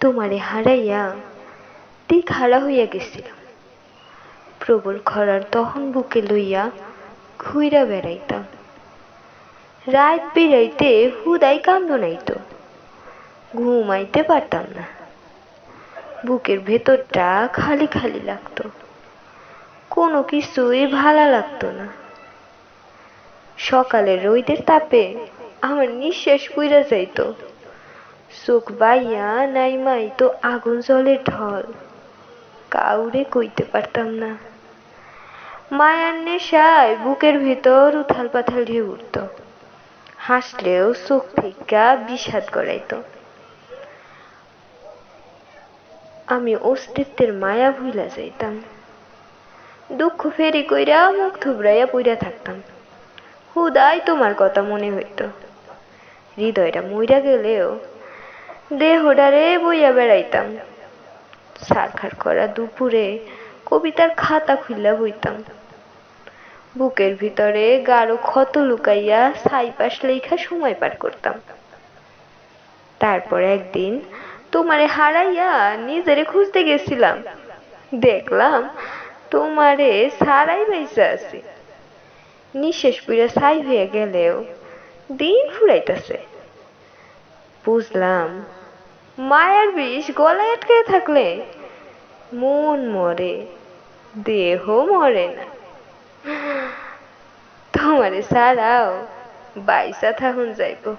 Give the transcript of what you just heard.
তোমারে হারাইয়া দিক হারা হইয়া গেছিলাম। প্রবল খরার তখন বুকে লইয়া ঘুইরা বেড়াইতাম। রাত বেড়াইতে হুদাই কান্দ নাইতো ঘুমাইতে পারতাম না। বুকের ভেতরটা খালি খালি লাগতো, কোনো কিছুই ভালো লাগতো না। সকালের রোদের তাপে আমার নিঃশ্বাস পুইরা যাইতো। চোখ বাইয়া নাইমাই তো আগুন জলের ঢল। কাউরে কইতে পারতাম না। মায়ার নেশায় বুকের ভেতর উথাল পাথাল ঢেউ উঠত। হাসলেও চোখ থেকে বিষাদ গড়াইতো। আমি অস্তিত্বের মায়া ভুইলা যাইতাম। দুঃখ ফেরি কইরা মুখ থুবড়াইয়া পইরা থাকতাম। হুদাই তোমার কথা মনে হইত। হৃদয়টা মইরা গেলেও দেহডারে বইয়া বেড়াইতাম। সারখার করা দুপুরে কবিতার খাতা খুললা বইতাম। বুকের ভিতরে গাঢ় ক্ষত লুকাইয়া ছাইপাশ লেখা সময় পার করতাম। তারপর একদিন তোমারে হারাইয়া নিজেরে খুঁজতে গেছিলাম। দেখলাম তোমারে সারাই বাইসা আছি। নিঃশেষ পুরা ছাই হয়ে গেলেও দিন ফুরাইতেছে। বুঝলাম মায়ার বিষ গলায় আটকে থাকলে মন মরে, দেহ মরে না। তোমারে ছাড়াও বাইসা থাকুন যাইব।